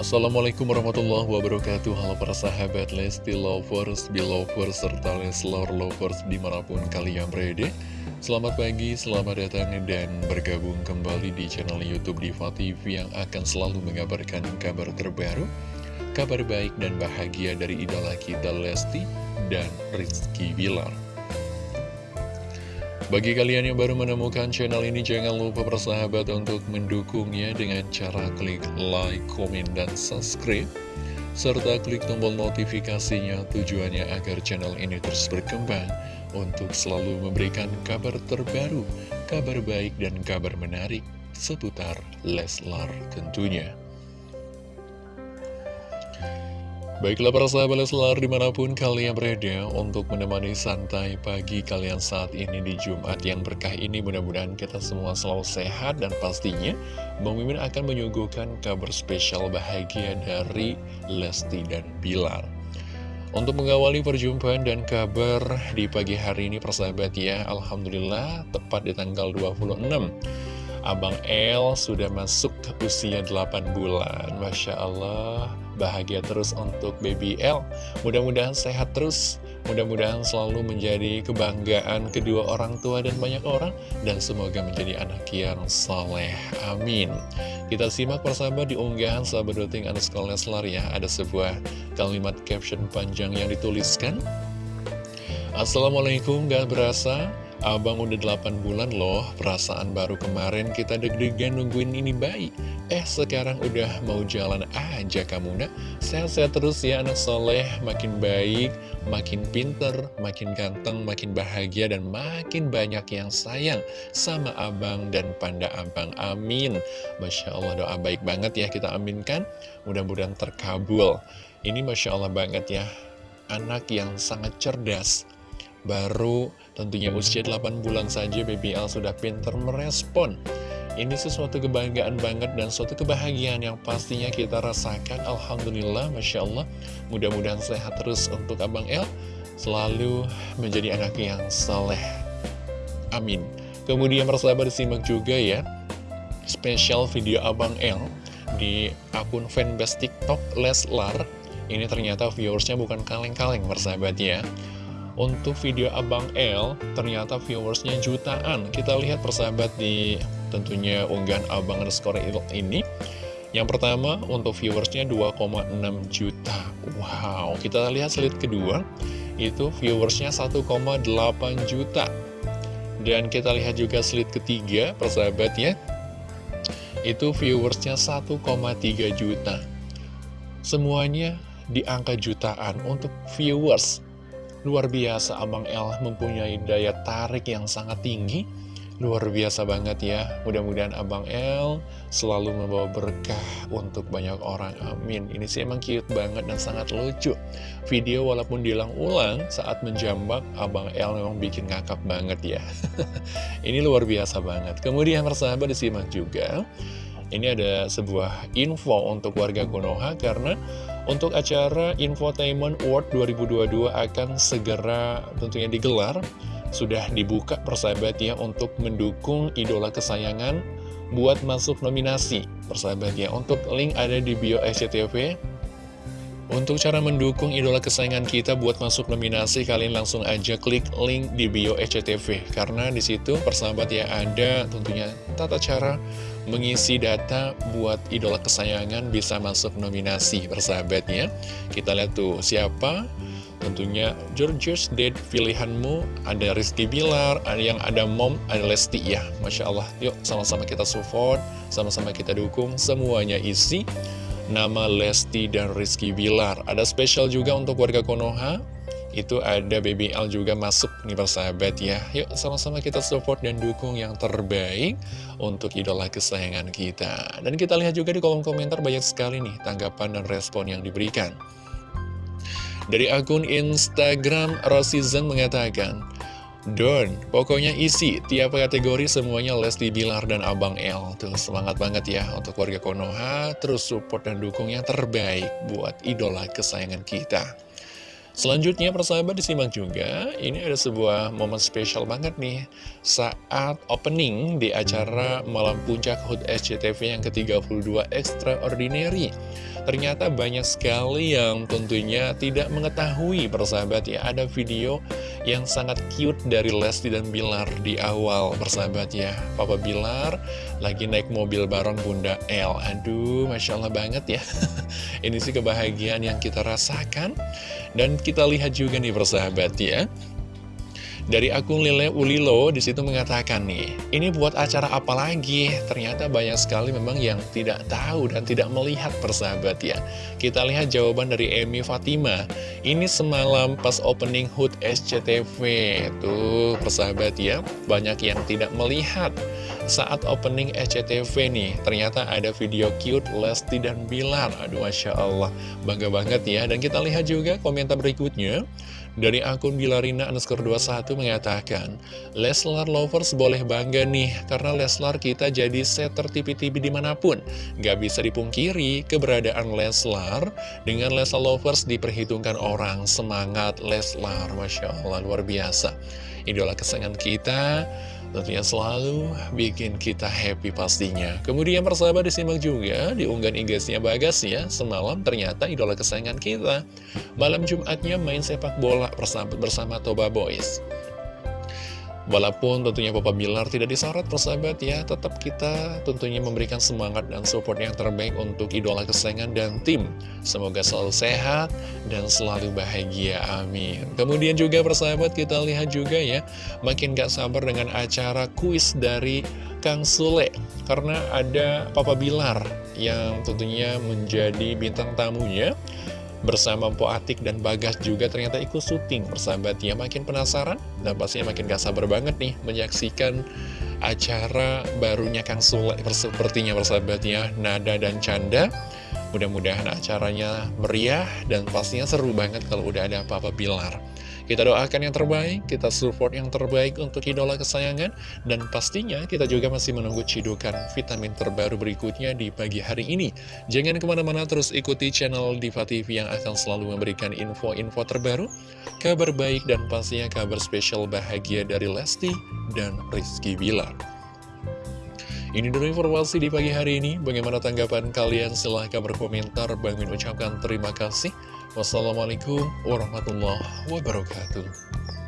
Assalamualaikum warahmatullahi wabarakatuh. Halo para sahabat Lesti Lovers, Belovers, serta Leslor Lovers di mana pun kalian berada. Selamat pagi, selamat datang dan bergabung kembali di channel Youtube Diva TV yang akan selalu mengabarkan kabar terbaru Kabar baik dan bahagia dari idola kita Lesti dan Rizky Bilar bagi kalian yang baru menemukan channel ini, jangan lupa persahabat untuk mendukungnya dengan cara klik like, komen, dan subscribe. Serta klik tombol notifikasinya tujuannya agar channel ini terus berkembang untuk selalu memberikan kabar terbaru, kabar baik, dan kabar menarik seputar Leslar tentunya. Baiklah para sahabat Leslar di mana pun kalian berada untuk menemani santai pagi kalian saat ini di Jumat yang berkah ini mudah-mudahan kita semua selalu sehat dan pastinya Bang Mimin akan menyuguhkan kabar spesial bahagia dari Lesti dan Bilar. Untuk mengawali perjumpaan dan kabar di pagi hari ini persahabat ya Alhamdulillah tepat di tanggal 26 Abang El sudah masuk usia 8 bulan. Masya Allah Bahagia terus untuk baby L Mudah-mudahan sehat terus. Mudah-mudahan selalu menjadi kebanggaan kedua orang tua dan banyak orang. Dan semoga menjadi anak yang soleh. Amin. Kita simak persahabat di unggahan sahabat doting underscore Leslar ya. Ada sebuah kalimat caption panjang yang dituliskan. Assalamualaikum gak berasa Abang udah 8 bulan loh, perasaan baru kemarin kita deg-degan nungguin ini bayi. Eh sekarang udah mau jalan aja kamu nak. Sehat-sehat terus ya anak soleh, makin baik, makin pinter, makin ganteng, makin bahagia, dan makin banyak yang sayang sama abang dan panda abang. Amin. Masya Allah doa baik banget ya kita aminkan, mudah-mudahan terkabul. Ini Masya Allah banget ya, anak yang sangat cerdas Baru tentunya usia 8 bulan saja BBL sudah pinter merespon. Ini sesuatu kebanggaan banget dan suatu kebahagiaan yang pastinya kita rasakan. Alhamdulillah, Masya Allah. Mudah-mudahan sehat terus untuk Abang El Selalu menjadi anak yang saleh. Amin. Kemudian persahabat disimak juga ya Spesial video Abang El Di akun fanbase TikTok Leslar. Ini ternyata viewersnya bukan kaleng-kaleng persahabat ya untuk video Abang L, ternyata viewersnya jutaan. Kita lihat persahabat di tentunya unggahan Abang underscore ini. Yang pertama, untuk viewersnya 2,6 juta. Wow, kita lihat slide kedua, itu viewersnya 1,8 juta. Dan kita lihat juga slide ketiga, persahabat ya, itu viewersnya 1,3 juta. Semuanya di angka jutaan untuk viewers Luar biasa Abang El mempunyai daya tarik yang sangat tinggi. Luar biasa banget ya. Mudah-mudahan Abang El selalu membawa berkah untuk banyak orang. Amin. Ini sih emang cute banget dan sangat lucu. Video walaupun diulang-ulang saat menjambak Abang El memang bikin ngakak banget ya. Ini luar biasa banget. Kemudian persahabat disimak juga Ini ada sebuah info untuk warga Konoha karena untuk acara Infotainment World 2022 akan segera tentunya digelar. Sudah dibuka persahabat ya untuk mendukung idola kesayangan buat masuk nominasi Persahabat ya, untuk link ada di bio SCTV untuk cara mendukung idola kesayangan kita buat masuk nominasi, kalian langsung aja klik link di bio SCTV. Karena di situ persahabat ya ada tentunya tata cara mengisi data buat idola kesayangan bisa masuk nominasi persahabatnya. Kita lihat tuh siapa Tentunya Georgios Dead pilihanmu Ada Rizky Bilar Ada yang ada Mom Ada Lesti ya Masya Allah Yuk sama-sama kita support Sama-sama kita dukung Semuanya isi nama Lesti dan Rizky Bilar. Ada spesial juga untuk warga Konoha, itu ada BBL juga masuk nih persahabat ya. Yuk sama-sama kita support dan dukung yang terbaik untuk idola kesayangan kita. Dan kita lihat juga di kolom komentar banyak sekali nih tanggapan dan respon yang diberikan. Dari akun Instagram, Rosizen mengatakan, Don, pokoknya isi, tiap kategori semuanya Lesti Bilar dan Abang L. Tuh, semangat banget ya untuk warga Konoha, terus support dan dukung yang terbaik buat idola kesayangan kita. Selanjutnya persahabat disimak juga, ini ada sebuah momen spesial banget nih. Saat opening di acara Malam Puncak HUT SCTV yang ke-32 Extraordinary Ternyata banyak sekali yang tentunya tidak mengetahui persahabat ya. Ada video yang sangat cute dari Lesti dan Bilar di awal persahabat ya. Papa Bilar lagi naik mobil bareng Bunda L Aduh Masya Allah banget ya. Ini sih kebahagiaan yang kita rasakan. Dan kita lihat juga nih persahabat ya dari akun Lile Ulilo di situ mengatakan nih, ini buat acara apa lagi? Ternyata banyak sekali memang yang tidak tahu dan tidak melihat persahabat ya. Kita lihat jawaban dari Emi Fatima. Ini semalam pas opening HUT SCTV. Tuh persahabat ya, banyak yang tidak melihat saat opening SCTV nih. Ternyata ada video cute Lesti dan Bilar. Aduh Masya Allah, bangga banget ya. Dan kita lihat juga komentar berikutnya. Dari akun Bilarina underscore 21 mengatakan, Leslar Lovers boleh bangga nih, karena Leslar kita jadi setter TV-TV di mana pun. Gak bisa dipungkiri, keberadaan Leslar dengan Leslar Lovers diperhitungkan orang. Semangat Leslar, Masya Allah, luar biasa. Idola kesayangan kita, tentunya selalu bikin kita happy pastinya. Kemudian persahabat disimak juga di unggahan IG-nya Bagas ya, semalam ternyata idola kesayangan kita. Malam Jumatnya main sepak bola bersama, bersama Toba Boys. Walaupun tentunya Papa Bilar tidak disorot persahabat ya, tetap kita tentunya memberikan semangat dan support yang terbaik untuk idola kesayangan dan tim. Semoga selalu sehat dan selalu bahagia, amin. Kemudian juga persahabat kita lihat juga ya, makin gak sabar dengan acara kuis dari Kang Sule. Karena ada Papa Bilar yang tentunya menjadi bintang tamunya bersama Po Atik dan Bagas juga ternyata ikut syuting. Ya makin penasaran dan pastinya makin gak sabar banget nih menyaksikan acara barunya Kang Sule sepertinya ya Nada dan Canda mudah-mudahan acaranya meriah dan pastinya seru banget kalau udah ada apa-apa Bilar kita doakan yang terbaik, kita support yang terbaik untuk idola kesayangan, dan pastinya kita juga masih menunggu cidukan vitamin terbaru berikutnya di pagi hari ini. Jangan ke mana-mana terus ikuti channel Diva TV yang akan selalu memberikan info-info terbaru, kabar baik, dan pastinya kabar spesial bahagia dari Lesti dan Rizky Bilar. Ini dulu informasi di pagi hari ini. Bagaimana tanggapan kalian? Silahkan berkomentar. Bang Min ucapkan terima kasih. Wassalamualaikum warahmatullahi wabarakatuh.